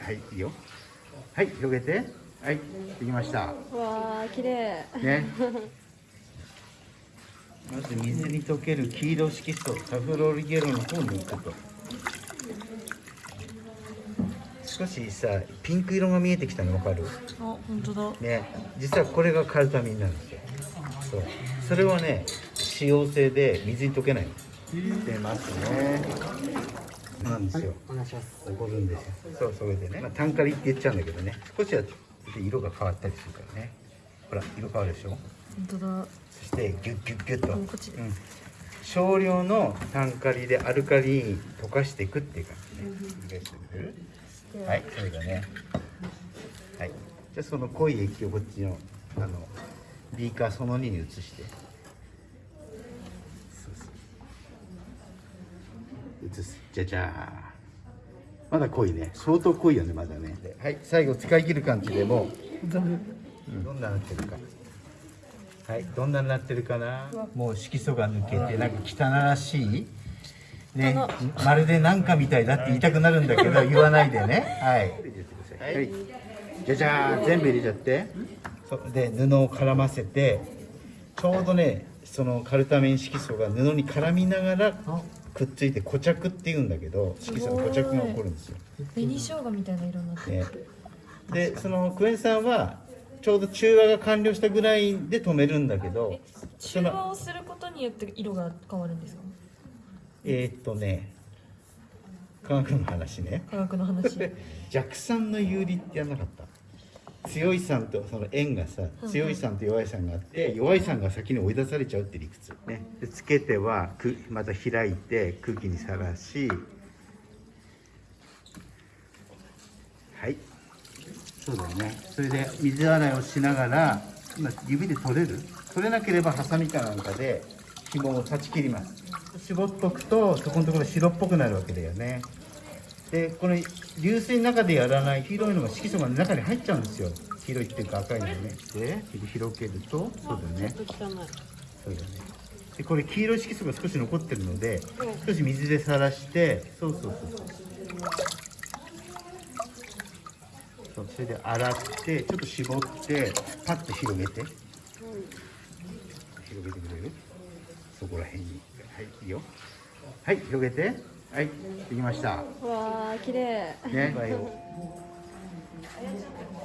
はいいいよ。はい広げて。はいできました。わあ綺麗。ね。まず水に溶ける黄色色素サフロリゲロの方を抜くと。少しさピンク色が見えてきたの分かる？あ本当だ。ね実はこれがカルタミンなんですよ。そう。それはね使用性で水に溶けないの。出ますねなんですよ。お願いします。起こるんですよ。そうそれでね、まあ、単カリって言っちゃうんだけどね。少しは色が変わったりするからね。ほら色変わるでしょ？本当だ。そしてギュッギュッギュッと、うんこっち。でうん。少量の単カリでアルカリに溶かしていくっていう感じね、理解してくれるはいそれがね。はい。じゃあその濃い液をこっちのあのビーカーその2に移してそうそう移す。じゃじゃー。んまだ濃いね。相当濃いよねまだね。ではい最後使い切る感じでもどんななってるか。はいどんなになってるかな。もう色素が抜けてなんか汚らしい。ね。まるでなんかみたいだって言いたくなるんだけど 言わないでね。はい。はい。じゃじゃー。ん全部入れちゃって。そう。で布を絡ませてちょうどねそのカルタミン色素が布に絡みながらくっついて固着っていうんだけど色素の固着が起こるんですよ。紅生姜みたいな色になって。るね、でそのクエン酸はちょうど中和が完了したぐらいで止めるんだけど中和をすることによって色が変わるんですか？えーっとね科学の話ね。科学の話。弱酸の有利ってやんなかった？強い酸とその塩がさ強い酸と弱い酸があって弱い酸が先に追い出されちゃうって理屈ね。でつけてはくまた開いて空気にさらし。はい。そうだよね。それで水洗いをしながら今指で取れる？取れなければハサミかなんかで紐を断ち切ります。絞っとくとそこのところ白っぽくなるわけだよねでこの流水の中でやらない黄色いのが色素が中に入っちゃうんですよ。黄色いっていうか赤いのね。で広げるとそうだよね。そうだね。でこれ黄色い色素が少し残ってるので少し水でさらしてそうそうそう。そうそうそれで洗ってちょっと絞ってパッと広げて、広げてくれる？そこら辺に。はいいいよ。はい広げて。はいできました。わあ綺麗。ね